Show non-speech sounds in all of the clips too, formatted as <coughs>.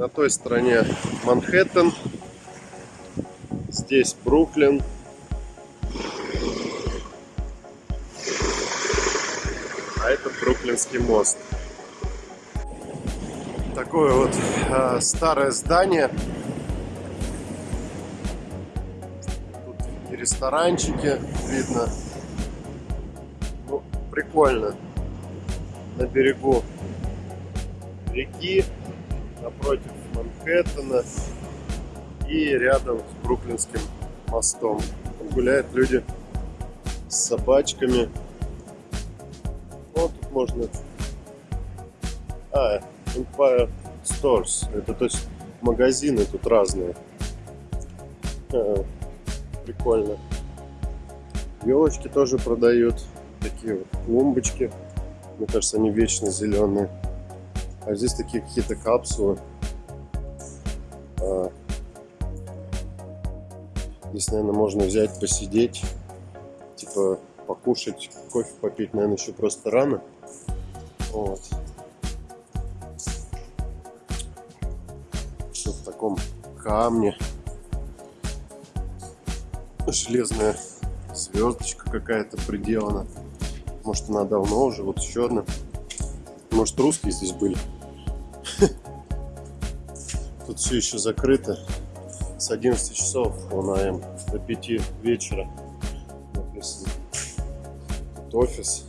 На той стороне Манхэттен. Здесь Бруклин. А это Бруклинский мост. Такое вот э, старое здание. Тут и ресторанчики видно. Ну, прикольно. На берегу реки, напротив Манхэттена и рядом с Бруклинским мостом. Гуляют люди с собачками. Вот тут можно... А, Empire Stores. Это то есть магазины тут разные. А, прикольно. Елочки тоже продают. Такие вот клумбочки. Мне кажется, они вечно зеленые. А здесь такие какие-то капсулы. А, здесь, наверное, можно взять, посидеть, типа покушать, кофе попить, наверное, еще просто рано. Вот. Все в таком камне. Железная звездочка какая-то приделана. Может, она давно уже. Вот еще одна. Может, русские здесь были. Тут все еще закрыто. С 11 часов он АМ до 5 вечера. Тут офис.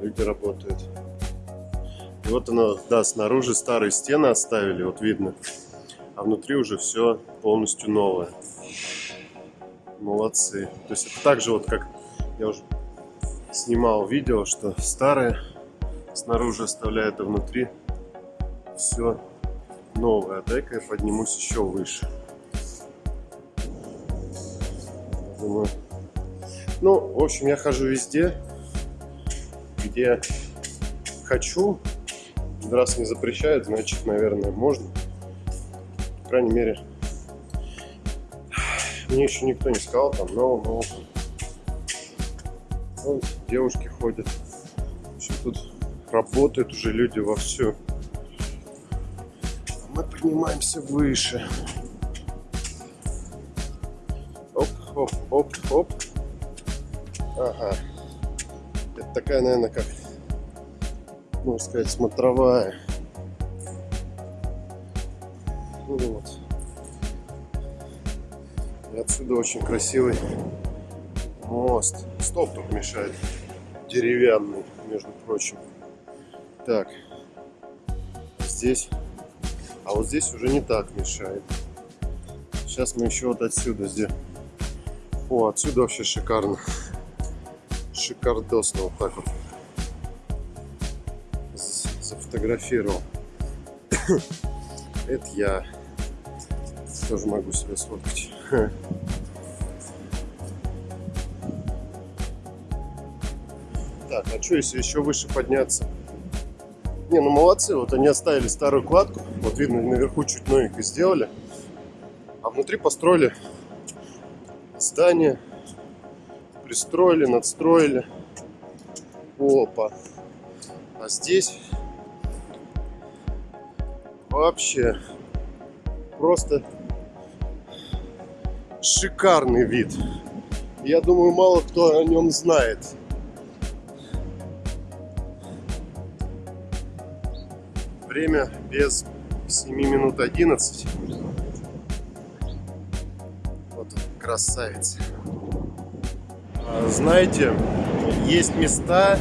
Люди работают. И вот оно, да, снаружи старые стены оставили, вот видно. А внутри уже все полностью новое. Молодцы. То есть это так же вот как я уже снимал видео, что старые снаружи оставляют, а внутри все новое. Дай-ка я поднимусь еще выше. Думаю. Ну, в общем, я хожу везде, где хочу. Раз не запрещают, значит, наверное, можно. По крайней мере, мне еще никто не сказал, там, no, no. Вот, девушки ходят. Все тут работают уже люди вовсю. Мы поднимаемся выше. Оп, оп, оп, оп. Ага. Это такая, наверное, как, можно сказать, смотровая. Ну вот. И отсюда очень красивый мост. Стоп тут мешает. Деревянный, между прочим. Так. Здесь. А вот здесь уже не так мешает. Сейчас мы еще вот отсюда здесь. О, отсюда вообще шикарно. Шикардосно вот так вот. Зафотографировал. <coughs> Это я тоже могу себе сфоткать. <laughs> Так, а что если еще выше подняться? Не, ну молодцы, вот они оставили старую кладку. Вот видно, наверху чуть новенько сделали. А внутри построили здание. Пристроили, надстроили. Опа. А здесь вообще просто шикарный вид. Я думаю, мало кто о нем знает. Время без 7 минут 11. Вот красавец. А, знаете, есть места,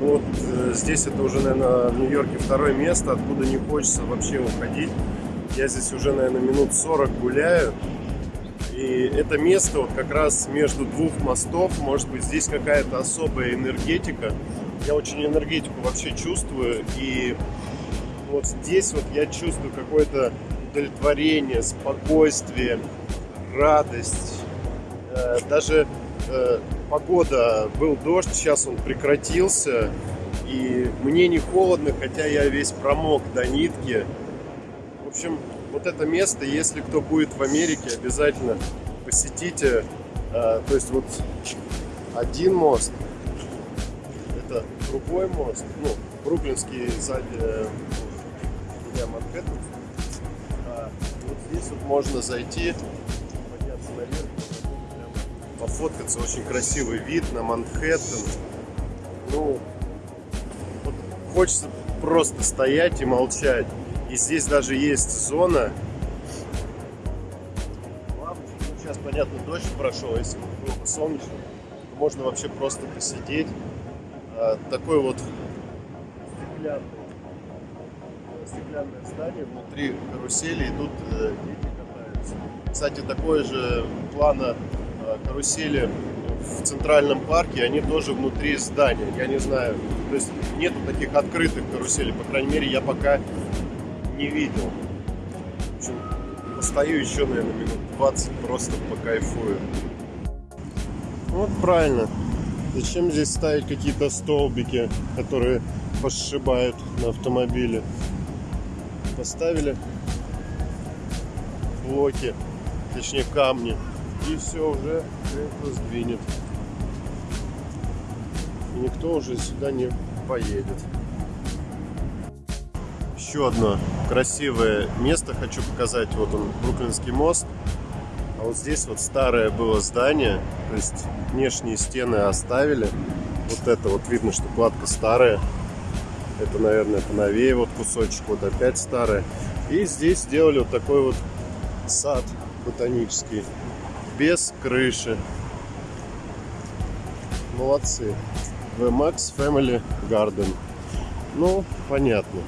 вот э, здесь это уже, наверное, в Нью-Йорке второе место, откуда не хочется вообще уходить. Я здесь уже, наверное, минут 40 гуляю. И это место вот как раз между двух мостов, может быть, здесь какая-то особая энергетика. Я очень энергетику вообще чувствую, и вот здесь вот я чувствую какое-то удовлетворение, спокойствие, радость. Э, даже э, погода, был дождь, сейчас он прекратился. И мне не холодно, хотя я весь промок до нитки. В общем, вот это место, если кто будет в Америке, обязательно посетите. Э, то есть вот один мост, это другой мост, ну, Бруклинский сзади, для Манхэттена. А вот здесь вот можно зайти, подняться наверх, пофоткаться. Очень красивый вид на Манхэттен. Ну, вот хочется просто стоять и молчать. И здесь даже есть зона. Сейчас, понятно, дождь прошел, если было бы солнечно, можно вообще просто посидеть. А, такой вот стеклянный, стеклянное здание, внутри карусели идут э, дети катаются. Кстати, такое же плана э, карусели в центральном парке, они тоже внутри здания. Я не знаю, то есть нету таких открытых каруселей, по крайней мере, я пока не видел. В постою еще, наверное, минут 20, просто покайфую. Вот правильно. Зачем здесь ставить какие-то столбики, которые пошибают на автомобиле? Поставили блоки, точнее камни, и все уже кресло сдвинет. И никто уже сюда не поедет еще одно красивое место хочу показать. Вот он, Бруклинский мост. А вот здесь вот старое было здание. То есть внешние стены оставили. Вот это вот видно, что кладка старая. Это, наверное, поновее вот кусочек. Вот опять старая. И здесь сделали вот такой вот сад ботанический. Без крыши. Молодцы. VMAX Family Garden. Ну, понятно.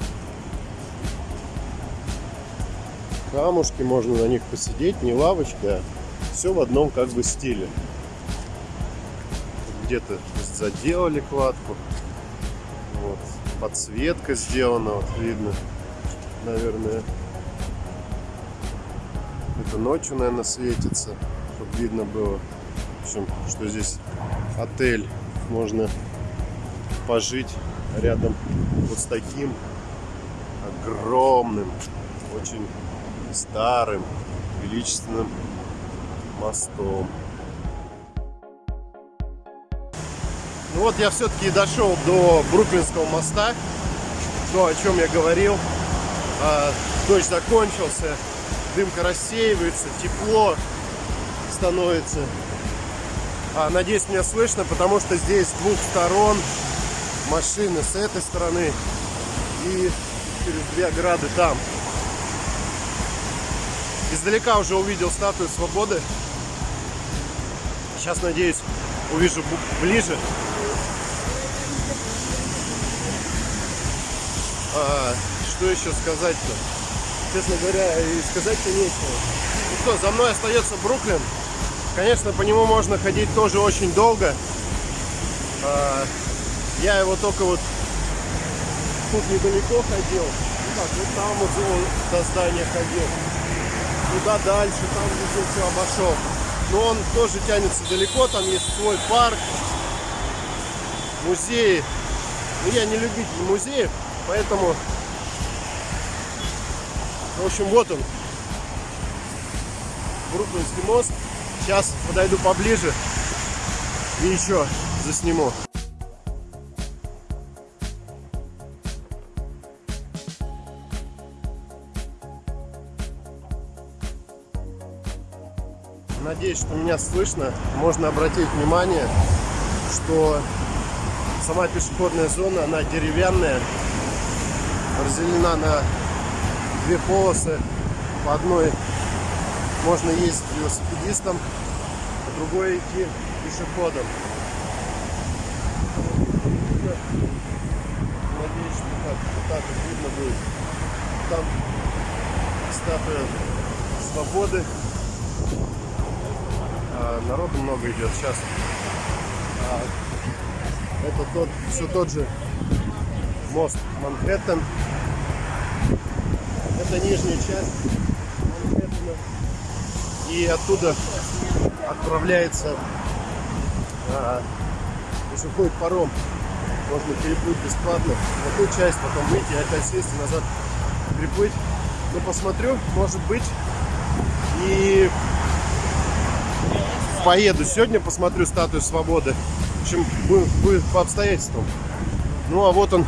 камушки, можно на них посидеть, не лавочка, а все в одном как бы стиле. Где-то заделали кладку, подсветка сделана, вот видно, наверное. Это ночью, наверное, светится, чтобы видно было. В общем, что здесь отель, можно пожить рядом вот с таким огромным, очень старым величественным мостом. Ну вот я все-таки дошел до Бруклинского моста, то, о чем я говорил. А, дождь закончился, дымка рассеивается, тепло становится. А, надеюсь, меня слышно, потому что здесь с двух сторон машины с этой стороны и через две ограды там. Издалека уже увидел статую свободы. Сейчас, надеюсь, увижу ближе. А, что еще сказать-то? Честно говоря, и сказать-то нечего. Ну что, за мной остается Бруклин. Конечно, по нему можно ходить тоже очень долго. А, я его только вот тут недалеко ходил. Ну так, вот там вот до здания ходил туда дальше, там везде все обошел. Но он тоже тянется далеко, там есть свой парк, музеи. Но я не любитель музеев, поэтому, в общем, вот он, Бруклинский мост. Сейчас подойду поближе и еще засниму. Надеюсь, что меня слышно. Можно обратить внимание, что сама пешеходная зона, она деревянная, разделена на две полосы. По одной можно ездить велосипедистом, а другой идти пешеходом. Надеюсь, что так, так видно будет. Там статуя свободы а, народу много идет сейчас. А, это тот, все тот же мост Манхэттен. Это нижняя часть Манхэттена. И оттуда отправляется, а, если ходит паром, можно переплыть бесплатно в эту часть, потом выйти опять сесть и назад приплыть. Но посмотрю, может быть, и поеду сегодня, посмотрю статую свободы. В общем, будет по обстоятельствам. Ну а вот он,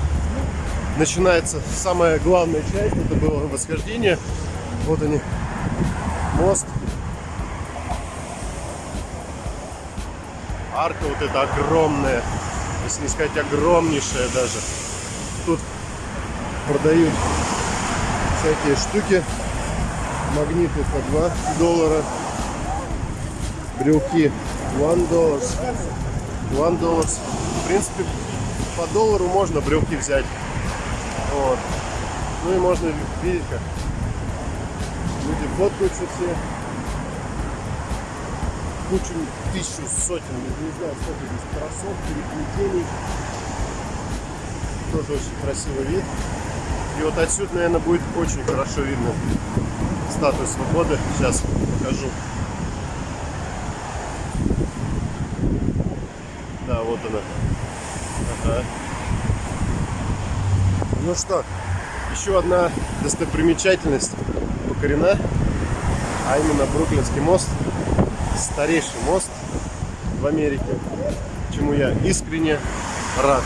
начинается самая главная часть. Это было восхождение. Вот они, мост. Арка вот эта огромная, если не сказать огромнейшая даже. Тут продают всякие штуки. Магниты по 2 доллара. Брелки 1 доллар. 1 доллар. В принципе, по доллару можно брелки взять. Вот. Ну и можно видеть, как люди фоткаются все. Кучу, тысячу, сотен, не знаю, сколько здесь кроссовки, переплетений. Тоже очень красивый вид. И вот отсюда, наверное, будет очень хорошо видно статую свободы. Сейчас покажу. Да, вот она. Ага. Ну что, еще одна достопримечательность покорена, а именно Бруклинский мост, старейший мост в Америке, чему я искренне рад.